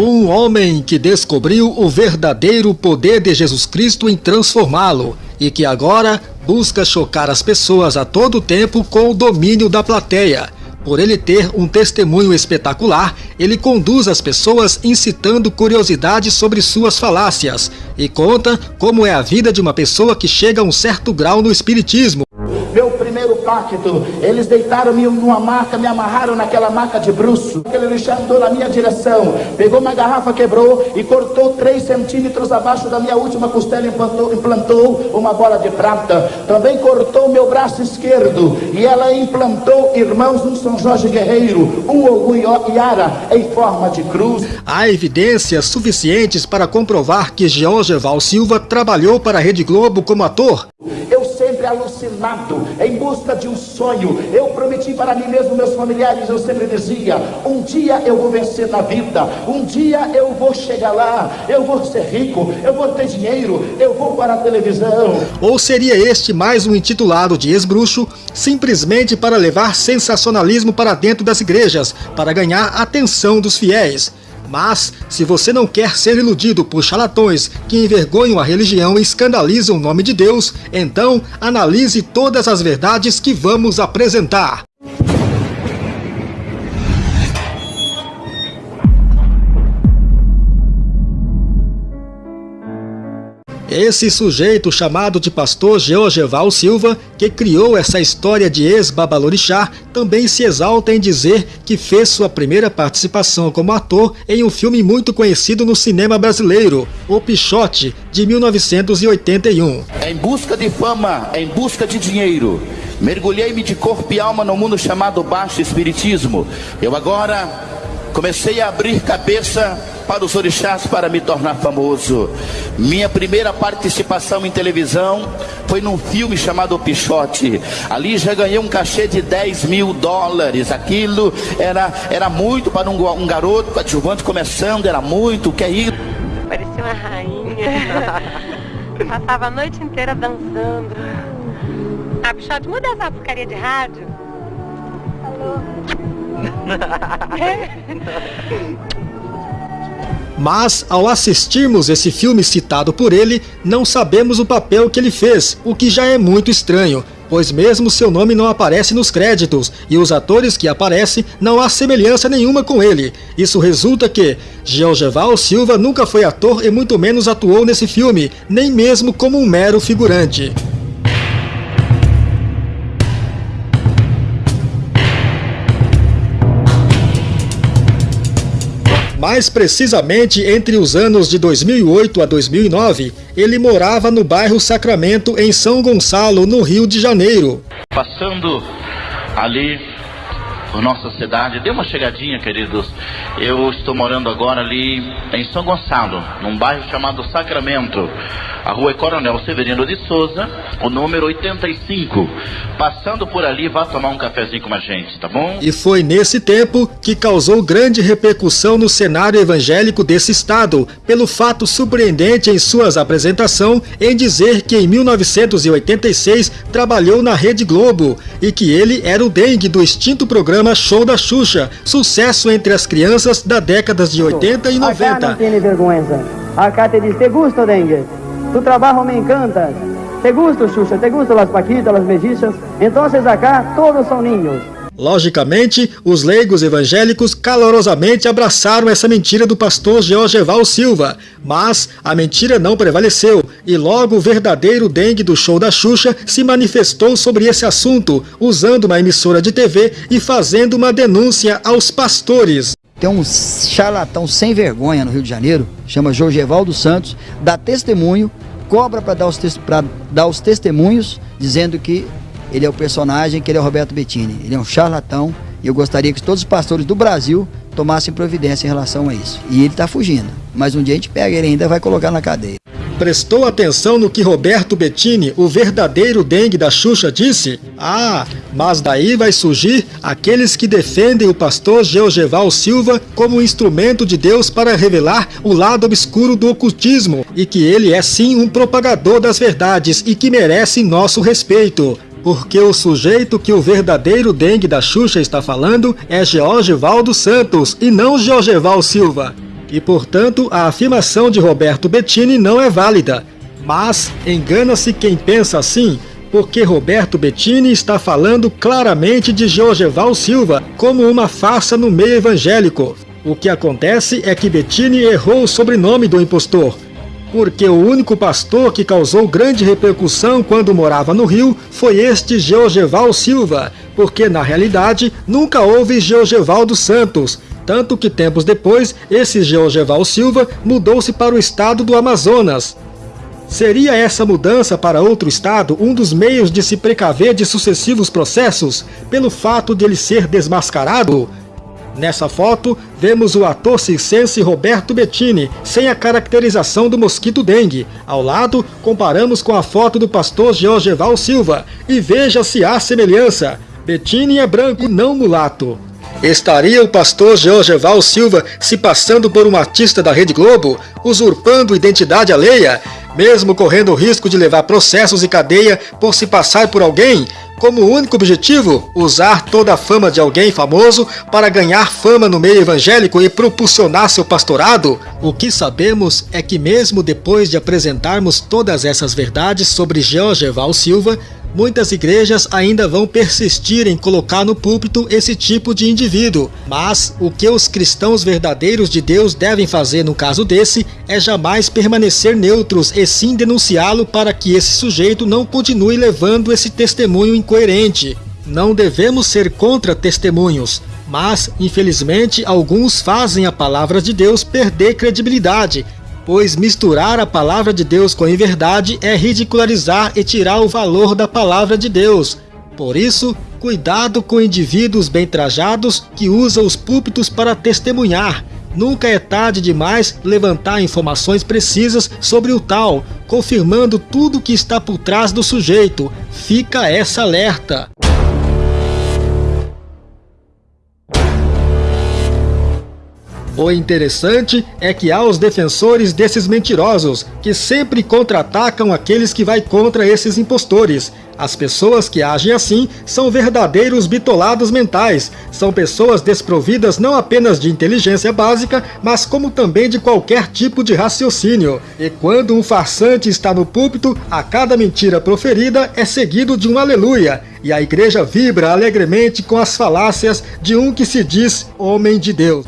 Um homem que descobriu o verdadeiro poder de Jesus Cristo em transformá-lo e que agora busca chocar as pessoas a todo tempo com o domínio da plateia. Por ele ter um testemunho espetacular, ele conduz as pessoas incitando curiosidade sobre suas falácias e conta como é a vida de uma pessoa que chega a um certo grau no espiritismo pacto. Eles deitaram-me numa maca, me amarraram naquela maca de bruxo. Aquele Alexandre andou na minha direção, pegou uma garrafa, quebrou e cortou 3 centímetros abaixo da minha última costela e implantou, implantou uma bola de prata. Também cortou meu braço esquerdo e ela implantou, irmãos, um São Jorge Guerreiro, um Ogum Yara em forma de cruz. Há evidências suficientes para comprovar que Georgeval Silva trabalhou para a Rede Globo como ator? Alucinado, em busca de um sonho. Eu prometi para mim mesmo, meus familiares, eu sempre dizia: um dia eu vou vencer na vida, um dia eu vou chegar lá, eu vou ser rico, eu vou ter dinheiro, eu vou para a televisão. Ou seria este mais um intitulado de ex-bruxo, simplesmente para levar sensacionalismo para dentro das igrejas, para ganhar a atenção dos fiéis? Mas, se você não quer ser iludido por charlatões que envergonham a religião e escandalizam o nome de Deus, então analise todas as verdades que vamos apresentar. Esse sujeito chamado de pastor Georgeval Silva, que criou essa história de ex-babalorixá, também se exalta em dizer que fez sua primeira participação como ator em um filme muito conhecido no cinema brasileiro, O Pichote, de 1981. Em busca de fama, em busca de dinheiro, mergulhei-me de corpo e alma no mundo chamado baixo espiritismo. Eu agora comecei a abrir cabeça para os orixás para me tornar famoso. Minha primeira participação em televisão foi num filme chamado Pichote. Ali já ganhei um cachê de 10 mil dólares. Aquilo era, era muito para um, um garoto coadjuvante começando, era muito. O que é isso? Parecia uma rainha. Passava a noite inteira dançando. Ah, Pichote, muda essa porcaria de rádio. Alô? Mas, ao assistirmos esse filme citado por ele, não sabemos o papel que ele fez, o que já é muito estranho, pois mesmo seu nome não aparece nos créditos, e os atores que aparecem não há semelhança nenhuma com ele. Isso resulta que Georgeval Silva nunca foi ator e muito menos atuou nesse filme, nem mesmo como um mero figurante. Mais precisamente entre os anos de 2008 a 2009, ele morava no bairro Sacramento, em São Gonçalo, no Rio de Janeiro. Passando ali por nossa cidade, dê uma chegadinha, queridos. Eu estou morando agora ali em São Gonçalo, num bairro chamado Sacramento a rua Coronel Severino de Souza, o número 85. Passando por ali, vá tomar um cafezinho com a gente, tá bom? E foi nesse tempo que causou grande repercussão no cenário evangélico desse estado, pelo fato surpreendente em suas apresentações em dizer que em 1986 trabalhou na Rede Globo e que ele era o dengue do extinto programa Show da Xuxa, sucesso entre as crianças da décadas de 80 e 90. Acá não tem vergonha. Acá te diz, te gusta, dengue? Tu trabajo me encanta. ¿Te gusta, Xuxa? ¿Te gustan las paquitas, las mellizas? Entonces acá todos são niños. Logicamente, os leigos evangélicos calorosamente abraçaram essa mentira do pastor Georgeval Silva, mas a mentira não prevaleceu e logo o verdadeiro dengue do show da Xuxa se manifestou sobre esse assunto, usando uma emissora de TV e fazendo uma denúncia aos pastores. Tem um charlatão sem vergonha no Rio de Janeiro, chama Jorgevaldo Santos, dá testemunho, cobra para dar, dar os testemunhos, dizendo que ele é o personagem, que ele é o Roberto Bettini. Ele é um charlatão e eu gostaria que todos os pastores do Brasil tomassem providência em relação a isso. E ele está fugindo, mas um dia a gente pega ele ainda vai colocar na cadeia prestou atenção no que Roberto Bettini, o verdadeiro dengue da Xuxa, disse? Ah, mas daí vai surgir aqueles que defendem o pastor Georgeval Silva como instrumento de Deus para revelar o lado obscuro do ocultismo e que ele é sim um propagador das verdades e que merece nosso respeito. Porque o sujeito que o verdadeiro dengue da Xuxa está falando é Georgeval dos Santos e não Georgeval Silva. e, portanto, a afirmação de Roberto Bettini não é válida. Mas engana-se quem pensa assim, porque Roberto Bettini está falando claramente de Georgeval Silva como uma farsa no meio evangélico. O que acontece é que Bettini errou o sobrenome do impostor, porque o único pastor que causou grande repercussão quando morava no Rio foi este Georgeval Silva, porque na realidade nunca houve Georgeval dos Santos, tanto que tempos depois esse Georgeval Silva mudou-se para o estado do Amazonas. Seria essa mudança para outro estado um dos meios de se precaver de sucessivos processos, pelo fato de ele ser desmascarado? Nessa foto, vemos o ator circense Roberto Bettini, sem a caracterização do mosquito dengue. Ao lado, comparamos com a foto do pastor Georgeval Silva, e veja se há semelhança. Bettini é branco, não mulato. Estaria o pastor Georgeval Silva se passando por um artista da Rede Globo, usurpando identidade alheia, mesmo correndo o risco de levar processos e cadeia por se passar por alguém? Como único objetivo usar toda a fama de alguém famoso para ganhar fama no meio evangélico e propulsionar seu pastorado? O que sabemos é que mesmo depois de apresentarmos todas essas verdades sobre Georgeval Silva, muitas igrejas ainda vão persistir em colocar no púlpito esse tipo de indivíduo. Mas o que os cristãos verdadeiros de Deus devem fazer no caso desse é jamais permanecer neutros e sim denunciá-lo para que esse sujeito não continue levando esse testemunho incoerente. Não devemos ser contra testemunhos, mas, infelizmente, alguns fazem a palavra de Deus perder credibilidade pois misturar a palavra de Deus com a inverdade é ridicularizar e tirar o valor da palavra de Deus. Por isso, cuidado com indivíduos bem trajados que usam os púlpitos para testemunhar. Nunca é tarde demais levantar informações precisas sobre o tal, confirmando tudo que está por trás do sujeito. Fica essa alerta. O interessante é que há os defensores desses mentirosos, que sempre contra-atacam aqueles que vai contra esses impostores. As pessoas que agem assim são verdadeiros bitolados mentais, são pessoas desprovidas não apenas de inteligência básica, mas como também de qualquer tipo de raciocínio. E quando um farsante está no púlpito, a cada mentira proferida é seguido de um aleluia, e a igreja vibra alegremente com as falácias de um que se diz homem de Deus.